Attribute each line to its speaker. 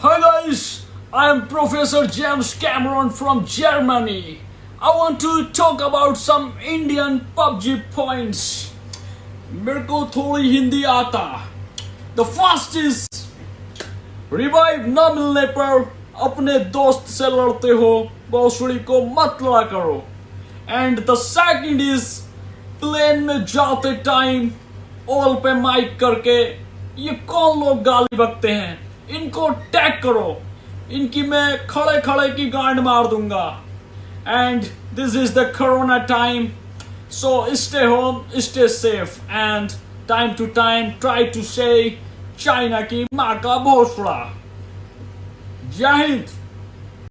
Speaker 1: Hi guys, I am Professor James Cameron from Germany. I want to talk about some Indian PUBG points. मेरे को थोड़ी हिंदी आता the first is revive न मिलने पर अपने दोस्त से लड़ते हो भोसड़ी को मत लड़ा करो and the second is plane में जाते टाइम ऑल पे माइक करके ये कौन लोग गाली बकते हैं इनको टैग करो। इनकी मैं खड़े खड़े की गांड मार दूँगा। And this is the corona time so stay home stay safe and time to time try to say China की माँ का भोसड़ा। जय हिंद।